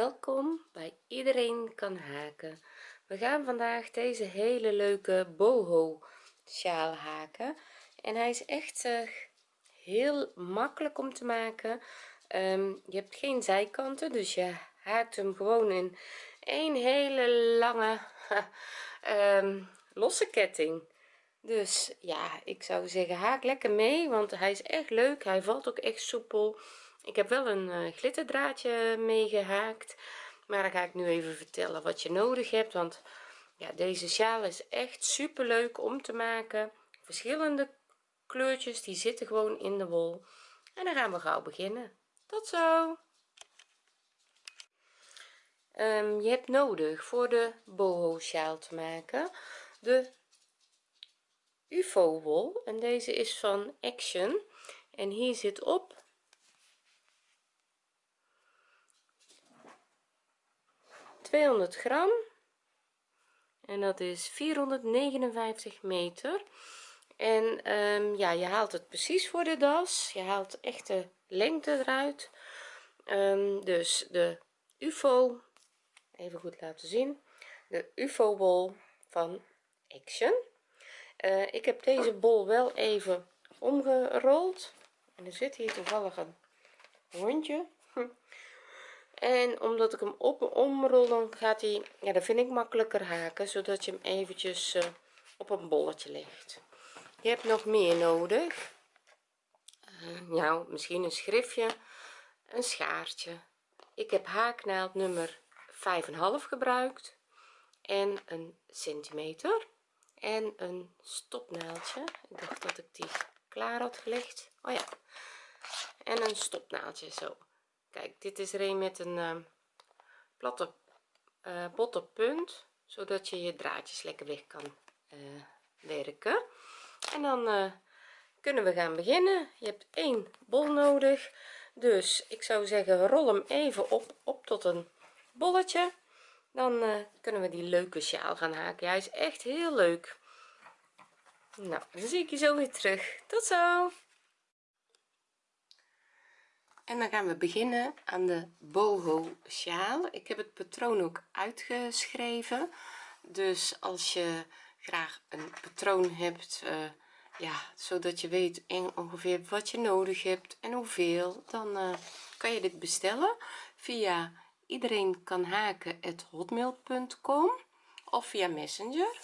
welkom bij iedereen kan haken. We gaan vandaag deze hele leuke boho sjaal haken. En hij is echt uh, heel makkelijk om te maken. Um, je hebt geen zijkanten dus je haakt hem gewoon in een hele lange um, losse ketting. Dus ja ik zou zeggen haak lekker mee want hij is echt leuk. Hij valt ook echt soepel ik heb wel een uh, glitterdraadje meegehaakt maar dan ga ik nu even vertellen wat je nodig hebt want ja deze sjaal is echt super leuk om te maken. Verschillende kleurtjes die zitten gewoon in de wol. En dan gaan we gauw beginnen. Tot zo! Um, je hebt nodig voor de boho sjaal te maken de ufo wol en deze is van action. En hier zit op 200 gram. En dat is 459 meter. En um, ja je haalt het precies voor de das. Je haalt echt de lengte eruit. Um, dus de ufo even goed laten zien. De ufo bol van action. Uh, ik heb deze bol wel even omgerold. En er zit hier toevallig een hondje en omdat ik hem op omrol dan gaat hij ja dat vind ik makkelijker haken zodat je hem eventjes uh, op een bolletje legt. Je hebt nog meer nodig. Uh, nou misschien een schriftje een schaartje. Ik heb haaknaald nummer 5,5 gebruikt en een centimeter en een stopnaaldje. Ik dacht dat ik die klaar had gelegd. Oh ja en een stopnaaldje zo kijk dit is er een met een uh, platte uh, botte punt zodat je je draadjes lekker weg kan uh, werken. En dan kunnen we gaan beginnen. Je hebt één bol nodig. Dus ik zou zeggen rol hem even op op tot een bolletje. Dan kunnen we die leuke sjaal gaan haken. Hij is echt heel leuk. Nou dan zie ik je zo weer terug. Tot zo en dan gaan we beginnen aan de boho sjaal ik heb het patroon ook uitgeschreven. Dus als je graag een patroon hebt uh, ja zodat je weet ongeveer wat je nodig hebt en hoeveel dan uh, kan je dit bestellen via iedereen kan haken hotmail.com of via messenger.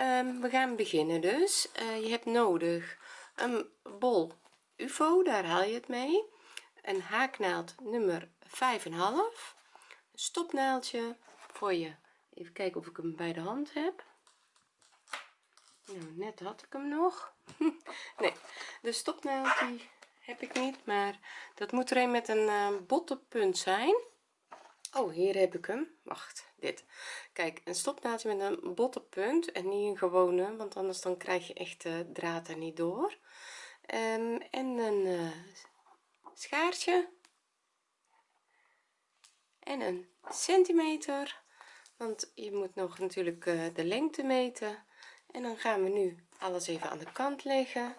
Um, we gaan beginnen dus. Uh, je hebt nodig een bol ufo daar haal je het mee een haaknaald nummer 5,5 een stopnaaldje voor je. Even kijken of ik hem bij de hand heb. Nou net had ik hem nog. Nee de stopnaald die heb ik niet maar dat moet er een met een uh, botte punt zijn. Oh hier heb ik hem. Wacht dit. Kijk een stopnaaldje met een botte punt en niet een gewone want anders dan krijg je echt de draad er niet door. Um, en een uh, schaartje. En een centimeter want je moet nog natuurlijk uh, de lengte meten. En dan gaan we nu alles even aan de kant leggen.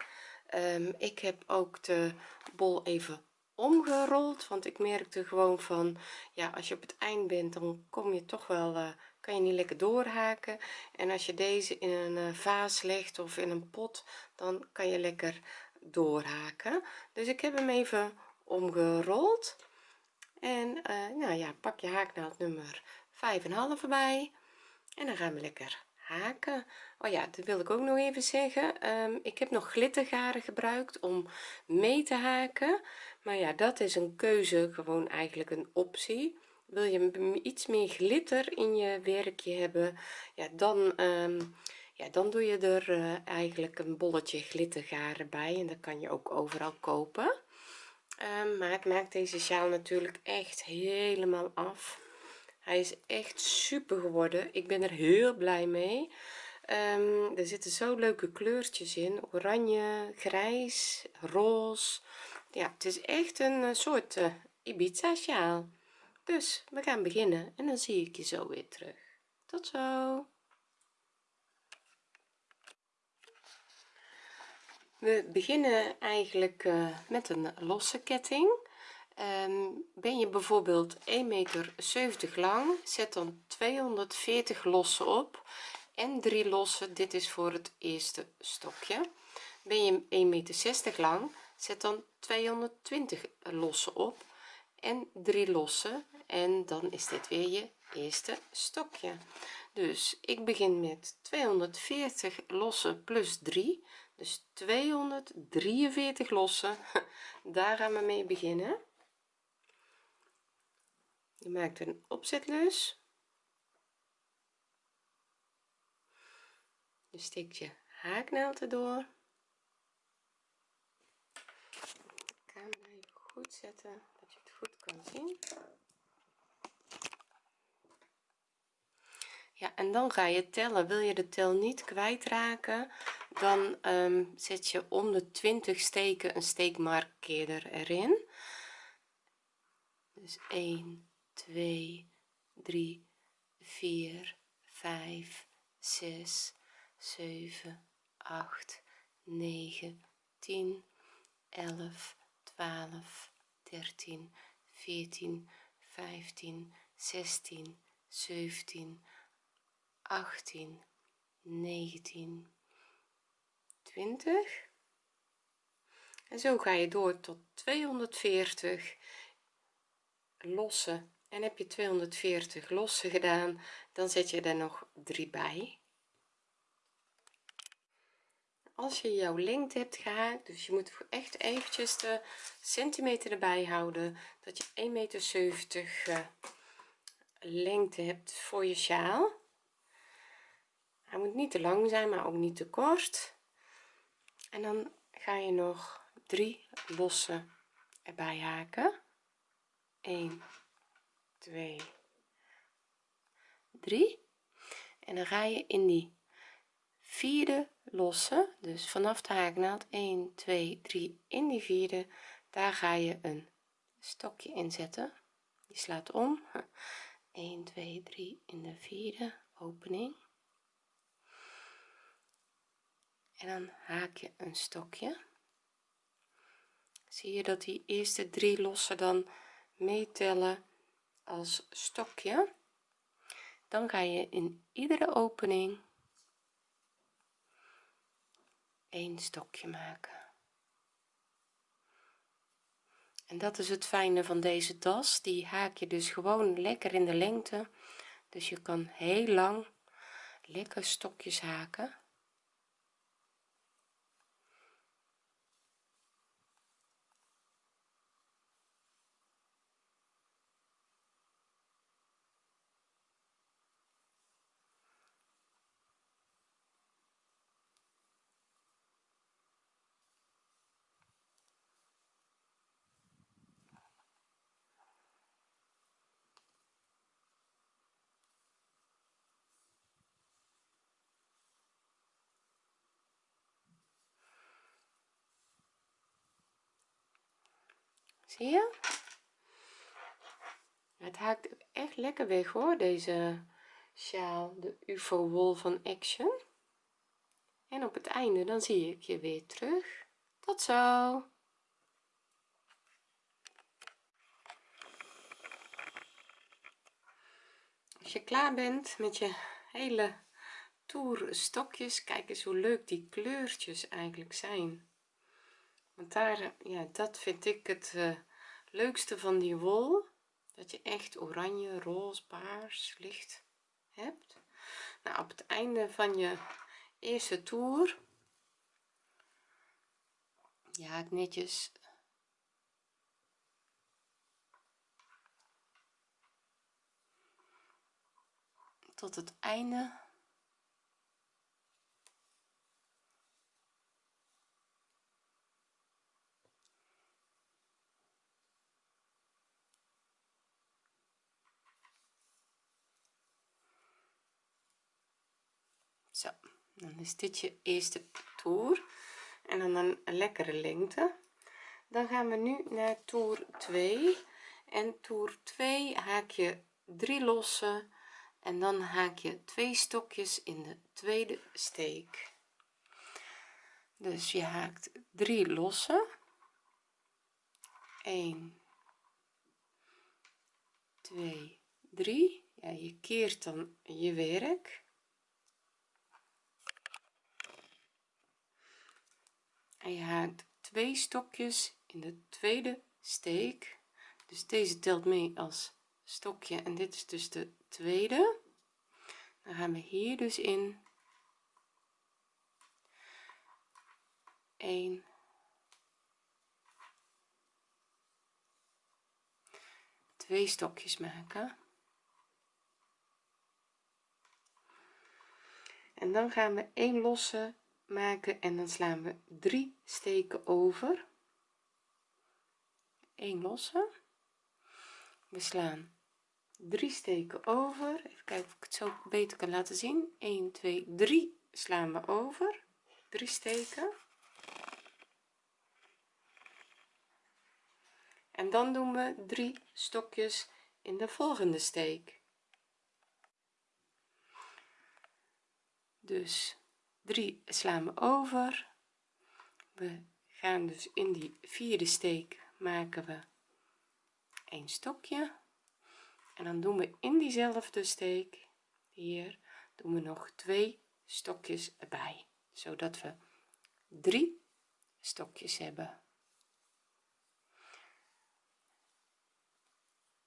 Um, ik heb ook de bol even omgerold want ik merkte gewoon van ja als je op het eind bent dan kom je toch wel uh, kan je niet lekker doorhaken. En als je deze in een uh, vaas legt of in een pot dan kan je lekker doorhaken. Dus ik heb hem even omgerold. En uh, nou ja pak je haaknaald nummer 5,5 erbij. En dan gaan we lekker haken. Oh ja dat wil ik ook nog even zeggen. Um, ik heb nog glittergaren gebruikt om mee te haken. Maar ja dat is een keuze gewoon eigenlijk een optie. Wil je iets meer glitter in je werkje hebben ja dan um, ja dan doe je er uh, eigenlijk een bolletje glittergaren bij en dat kan je ook overal kopen. Um, maar het maakt deze sjaal natuurlijk echt helemaal af. Hij is echt super geworden. Ik ben er heel blij mee. Um, er zitten zo leuke kleurtjes in. Oranje grijs roze. Ja het is echt een eh, soort uh, Ibiza sjaal. Dus we gaan beginnen en dan zie ik je zo weer terug. Tot zo we beginnen eigenlijk uh, met een losse ketting. Ehm, ben je bijvoorbeeld 1 meter 70 lang zet dan 240 lossen op en 3 lossen dit is voor het eerste stokje. Ben je 1 meter 60 lang zet dan 220 lossen op en 3 lossen en dan is dit weer je eerste stokje. Dus ik begin met 240 lossen plus 3 dus 243 lossen. Daar gaan we mee beginnen. Je maakt een opzetlus. Je steekt je haaknaald erdoor goed zetten dat je het goed kan zien. Ja en dan ga je tellen. Wil je de tel niet kwijtraken dan um, zet je om de 20 steken een steekmarkeerder erin. Dus 1 2 3 4 5 6 7 8 9 10 11 12 13 14 15 16 17 18 19 20 en zo ga je door tot 240 losse en heb je 240 losse gedaan dan zet je er nog 3 bij. Als je jouw lengte hebt gehaakt dus je moet echt eventjes de centimeter erbij houden dat je 1 meter 70 uh, lengte hebt voor je sjaal. Hij moet niet te lang zijn maar ook niet te kort en dan ga je nog drie losse erbij haken. 1 2 3 en dan ga je in die vierde losse dus vanaf de haaknaald 1 2 3 in die vierde daar ga je een stokje inzetten je slaat om. 1 2 3 in de vierde opening en dan haak je een stokje. Zie je dat die eerste drie lossen dan meetellen als stokje? Dan ga je in iedere opening een stokje maken. En dat is het fijne van deze das die haak je dus gewoon lekker in de lengte. Dus je kan heel lang lekker stokjes haken zie je? Het haakt echt lekker weg hoor deze sjaal. De ufo wol van action. En op het einde dan zie ik je weer terug. Tot zo! Als je klaar bent met je hele toer stokjes kijk eens hoe leuk die kleurtjes eigenlijk zijn want daar ja dat vind ik het uh, leukste van die wol. Dat je echt oranje roze paars licht hebt. Nou op het einde van je eerste toer ja ik netjes tot het einde zo dan is dit je eerste toer. En dan een, lekkere lengte. Dan gaan we nu naar toer 2 en toer 2 haak je 3 losse. En dan haak je twee stokjes in de tweede steek. Dus je haakt 3 losse. 1 2 3 ja, je keert dan je werk en je haakt twee stokjes in de tweede steek. Dus deze telt mee als stokje en dit is dus de tweede. Dan gaan we hier dus in. 1 twee stokjes maken. En dan gaan we een losse maken en dan slaan we drie steken over. Een losse. We slaan drie steken over. Even kijken of ik het zo beter kan laten zien. 1 2 3 slaan we over. Drie steken. En dan doen we drie stokjes in de volgende steek. Dus 3 slaan we over. We gaan dus in die vierde steek maken we een stokje. En dan doen we in diezelfde steek hier doen we nog twee stokjes erbij zodat we drie stokjes hebben.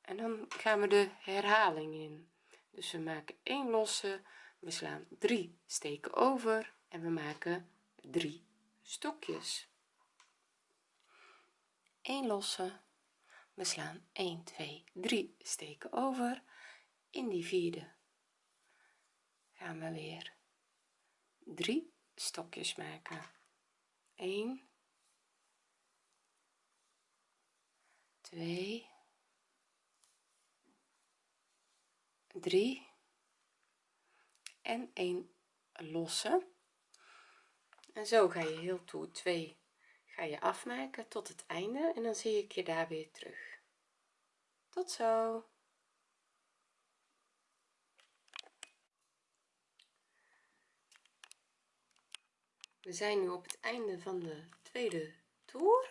En dan gaan we de herhaling in. Dus we maken 1 losse we slaan drie steken over en we maken drie stokjes. 1 losse. We slaan 1 2 3 steken over. In die vierde gaan we weer drie stokjes maken. 1 2 3 en 1 losse. En zo ga je heel toe. 2 ga je afmaken tot het einde en dan zie ik je daar weer terug. Tot zo. We zijn nu op het einde van de tweede toer.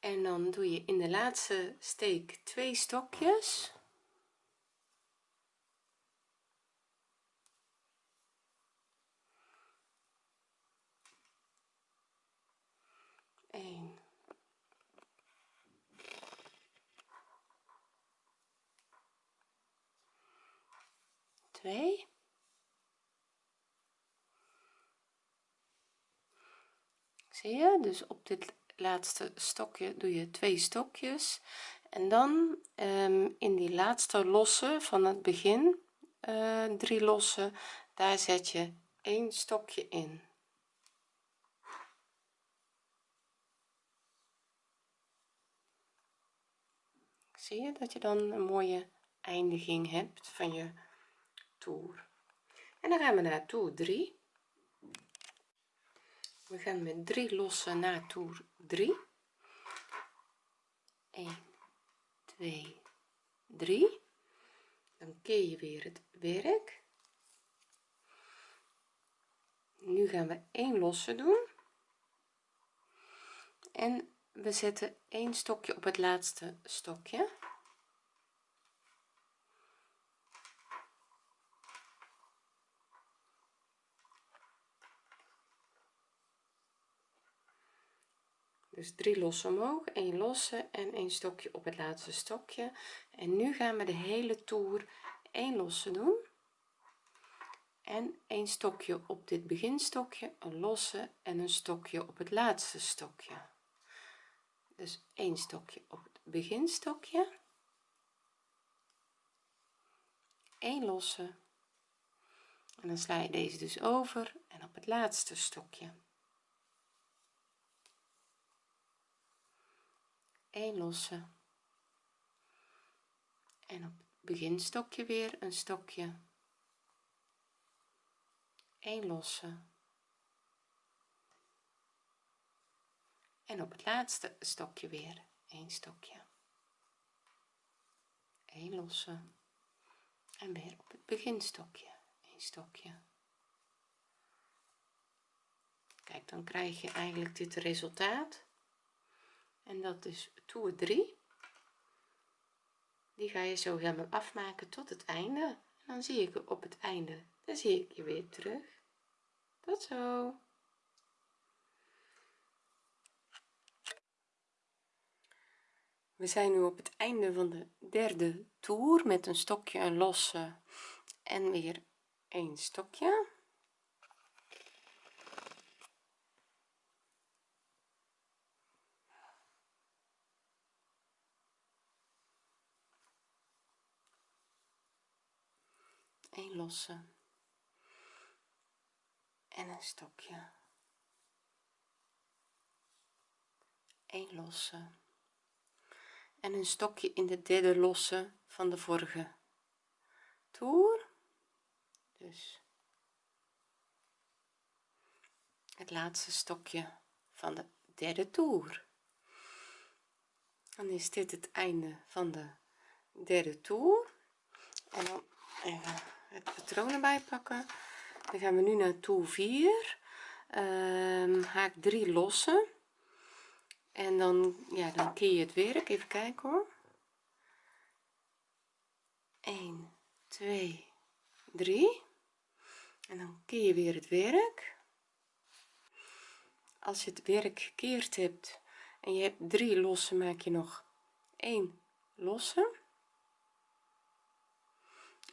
En dan doe je in de laatste steek twee stokjes 1 2 zie je? Dus op dit laatste stokje doe je twee stokjes. En dan um, in die laatste losse van het begin uh, drie losse daar zet je een stokje in zie je dat je dan een mooie eindiging hebt van je toer? En dan gaan we naar toer 3 we gaan met drie lossen naar toer 3 1 2 3 dan keer je weer het werk. Nu gaan we 1 losse doen. En we zetten een stokje op het laatste stokje. Dus drie losse omhoog een losse en een stokje op het laatste stokje. En nu gaan we de hele toer een losse doen. En een stokje op dit beginstokje een losse en een stokje op het laatste stokje dus een stokje op het beginstokje. Een losse. En dan sla je deze dus over en op het laatste stokje. Een losse. En op het beginstokje weer een stokje. Een losse en op het laatste stokje weer. Een stokje. Een losse. En weer op het beginstokje. Een stokje. Kijk dan krijg je eigenlijk dit resultaat. En dat is toer 3 die ga je zo helemaal afmaken tot het einde. En dan zie ik op het einde. Dan zie ik je weer terug. Tot zo we zijn nu op het einde van de derde toer met een stokje een losse en weer een stokje. Een losse en een stokje. Een losse en een stokje in de derde losse van de vorige toer. Dus het laatste stokje van de derde toer. Dan is dit het einde van de derde toer. En dan even het patroon erbij pakken. Dan gaan we nu naar toer 4 um, haak 3 lossen en dan ja dan keer je het werk. Even kijken hoor. 1 2 3 en dan keer je weer het werk. Als je het werk gekeerd hebt en je hebt drie losse maak je nog 1 losse.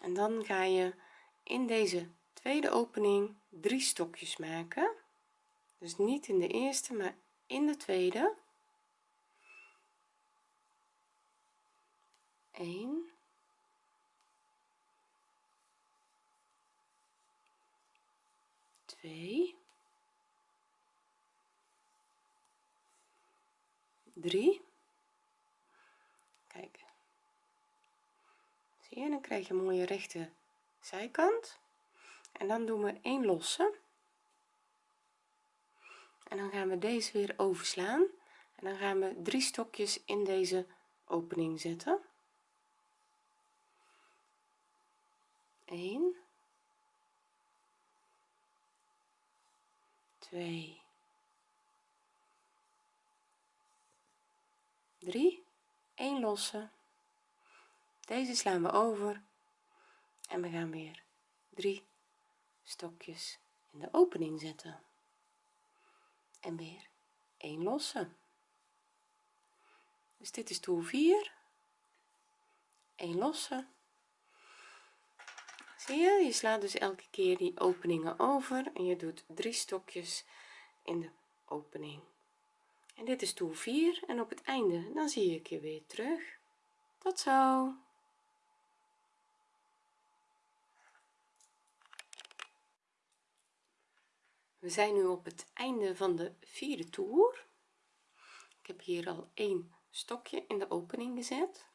En dan ga je in deze tweede opening drie stokjes maken. Dus niet in de eerste maar in de tweede 1 2 3 kijk. Zie je dan krijg je een mooie rechte zijkant. En dan doen we een losse. En dan gaan we deze weer overslaan. En dan gaan we drie stokjes in deze opening zetten 1 2 3 1 losse. Deze slaan we over. En we gaan weer drie stokjes in de opening zetten. En weer 1 losse. Dus dit is toer 4 1 losse zie je je slaat dus elke keer die openingen over en je doet drie stokjes in de opening. En dit is toer 4 en op het einde dan zie ik je weer terug. Tot zo! We zijn nu op het einde van de vierde toer. Ik heb hier al een stokje in de opening gezet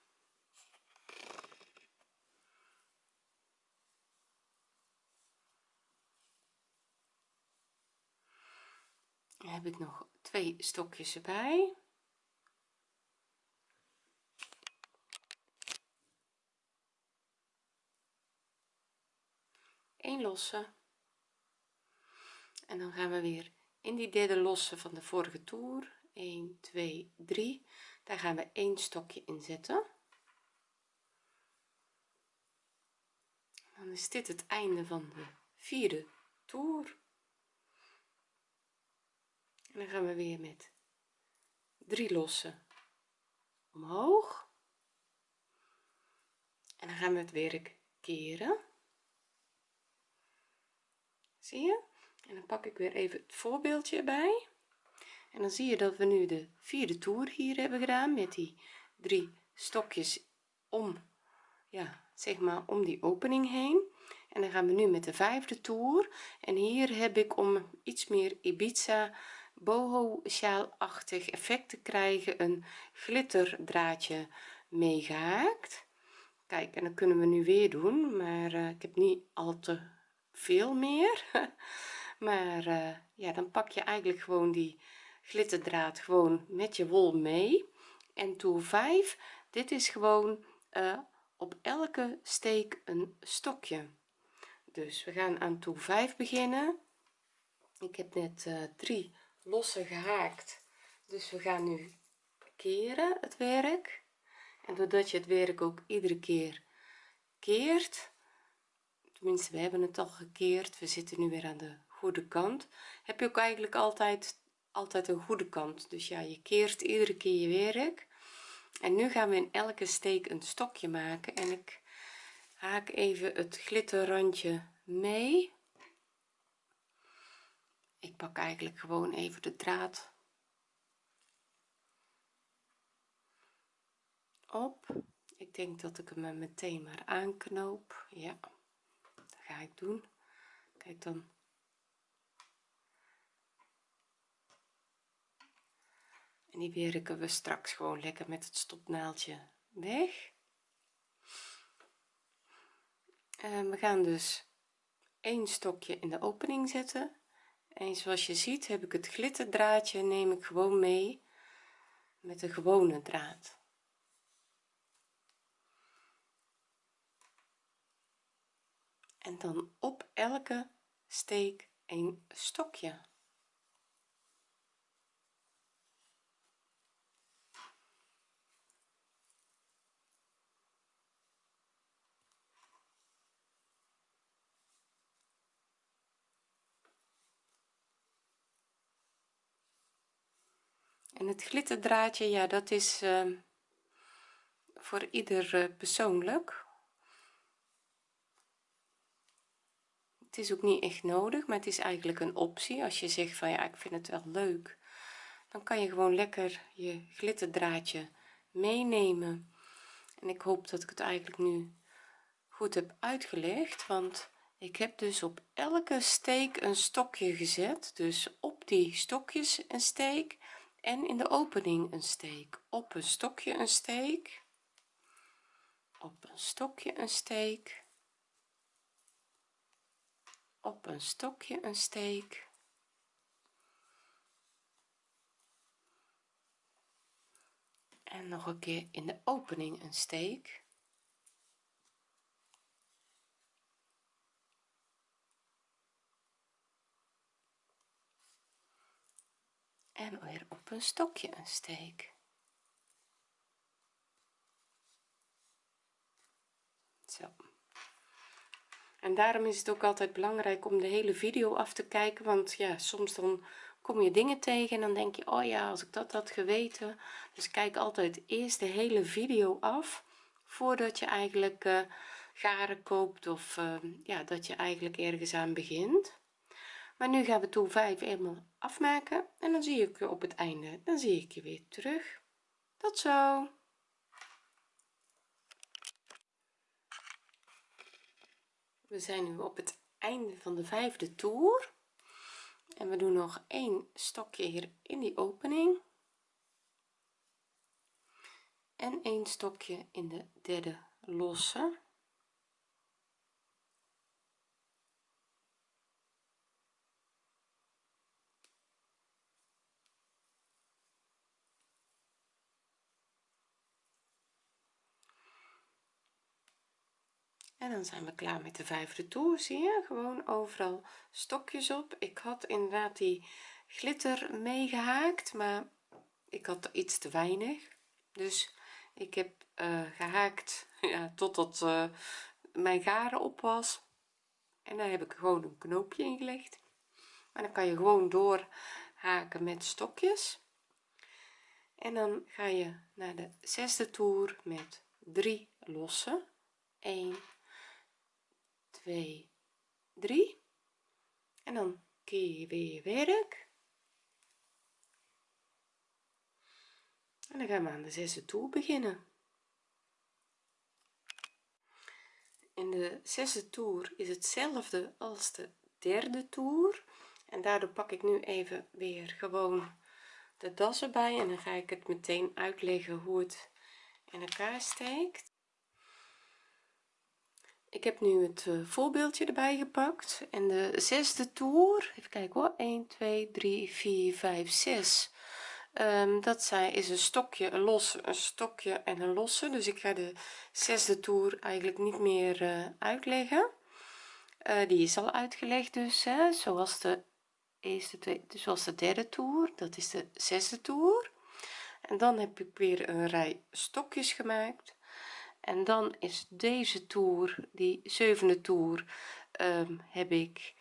dan heb ik nog twee stokjes erbij. Een losse. En dan gaan we weer in die derde losse van de vorige toer. 1 2 3 daar gaan we een stokje in zetten. Dan is dit het einde van de vierde toer dan gaan we weer met drie lossen omhoog. En dan gaan we het werk keren. Zie je? En dan pak ik weer even het voorbeeldje erbij. En dan zie je dat we nu de vierde toer hier hebben gedaan met die drie stokjes om ja zeg maar om die opening heen. En dan gaan we nu met de vijfde toer. En hier heb ik om iets meer Ibiza boho sjaalachtig effect te krijgen een glitterdraadje meegehaakt kijk en dan kunnen we nu weer doen maar uh, ik heb niet al te veel meer. Maar uh, ja dan pak je eigenlijk gewoon die glitterdraad gewoon met je wol mee. En toer 5 dit is gewoon uh, op elke steek een stokje. Dus we gaan aan toer 5 beginnen. Ik heb net drie losse gehaakt dus we gaan nu keren het werk. En doordat je het werk ook iedere keer keert tenminste we hebben het al gekeerd we zitten nu weer aan de goede kant heb je ook eigenlijk altijd altijd een goede kant. Dus ja je keert iedere keer je werk. En nu gaan we in elke steek een stokje maken en ik haak even het glitterrandje mee ik pak eigenlijk gewoon even de draad op. Ik denk dat ik hem meteen maar aanknoop. Ja dat ga ik doen. Kijk dan. En die werken we straks gewoon lekker met het stopnaaldje weg. En we gaan dus een stokje in de opening zetten en zoals je ziet heb ik het glitterdraadje neem ik gewoon mee met de gewone draad. En dan op elke steek een stokje en het glitterdraadje ja dat is uh, voor ieder uh, persoonlijk. Het is ook niet echt nodig maar het is eigenlijk een optie. Als je zegt van ja ik vind het wel leuk dan kan je gewoon lekker je glitterdraadje meenemen. En ik hoop dat ik het eigenlijk nu goed heb uitgelegd want ik heb dus op elke steek een stokje gezet. Dus op die stokjes een steek en in de opening een steek. Op een stokje een steek. Op een stokje een steek. Op een stokje een steek. En nog een keer in de opening een steek en weer op een stokje een steek. Zo. En daarom is het ook altijd belangrijk om de hele video af te kijken want ja soms dan kom je dingen tegen en dan denk je oh ja als ik dat had geweten. Dus kijk altijd eerst de hele video af voordat je eigenlijk uh, garen koopt of uh, ja dat je eigenlijk ergens aan begint maar nu gaan we toer 5 helemaal afmaken en dan zie ik je op het einde. Dan zie ik je weer terug. Tot zo. We zijn nu op het einde van de vijfde toer. En we doen nog een stokje hier in die opening. En een stokje in de derde losse en dan zijn we klaar met de vijfde toer zie je. Gewoon overal stokjes op. Ik had inderdaad die glitter meegehaakt maar ik had er iets te weinig. Dus ik heb uh, gehaakt ja, totdat uh, mijn garen op was. En daar heb ik gewoon een knoopje in gelegd. Maar dan kan je gewoon door haken met stokjes. En dan ga je naar de zesde toer met drie losse. 1 2 3 en dan keer je weer je werk. En dan gaan we aan de zesde toer beginnen. In de zesde toer is hetzelfde als de derde toer. En daardoor pak ik nu even weer gewoon de das erbij en dan ga ik het meteen uitleggen hoe het in elkaar steekt ik heb nu het uh, voorbeeldje erbij gepakt. En de zesde toer even kijken hoor 1 2 3 4 5 6 um, dat zijn is een stokje een los een stokje en een losse. Dus ik ga de zesde toer eigenlijk niet meer uh, uitleggen. Uh, die is al uitgelegd dus hè, zoals de eerste twee zoals de derde toer dat is de zesde toer. En dan heb ik weer een rij stokjes gemaakt en dan is deze toer die zevende toer um, heb ik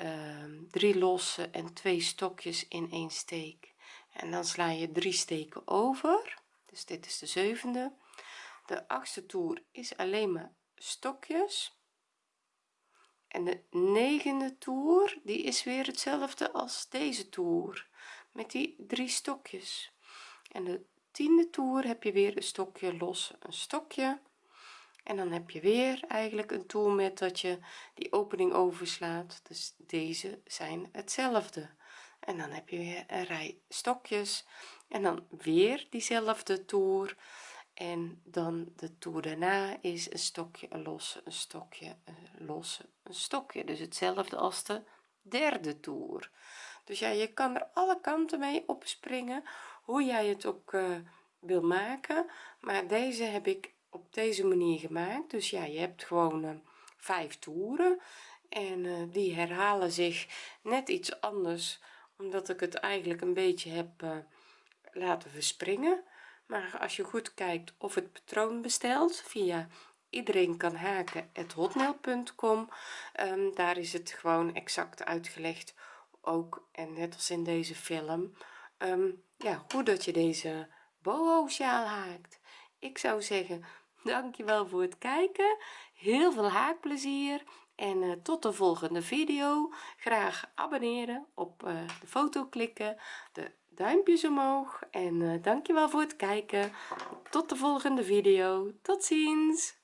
um, drie losse en twee stokjes in één steek. En dan sla je drie steken over dus dit is de zevende. De achtste toer is alleen maar stokjes. En de negende toer die is weer hetzelfde als deze toer met die drie stokjes. En de tiende toer heb je weer een stokje los een stokje. En dan heb je weer eigenlijk een toer met dat je die opening overslaat. Dus deze zijn hetzelfde. En dan heb je weer een rij stokjes. En dan weer diezelfde toer. En dan de toer daarna is een stokje een losse een stokje een losse een stokje. Dus hetzelfde als de derde toer. Dus ja je kan er alle kanten mee opspringen hoe jij het ook uh, wil maken. Maar deze heb ik op deze manier gemaakt. Dus ja je hebt gewoon uh, vijf toeren. En uh, die herhalen zich net iets anders omdat ik het eigenlijk een beetje heb laten verspringen. Maar als je goed kijkt of het patroon bestelt via iedereen kan haken hotmail.com um, daar is het gewoon exact uitgelegd ook. En net als in deze film um, ja hoe dat je deze boho sjaal haakt ik zou zeggen dankjewel voor het kijken. Heel veel haakplezier en uh, tot de volgende video. Graag abonneren op uh, de foto klikken de duimpjes omhoog en uh, dankjewel voor het kijken. Tot de volgende video. Tot ziens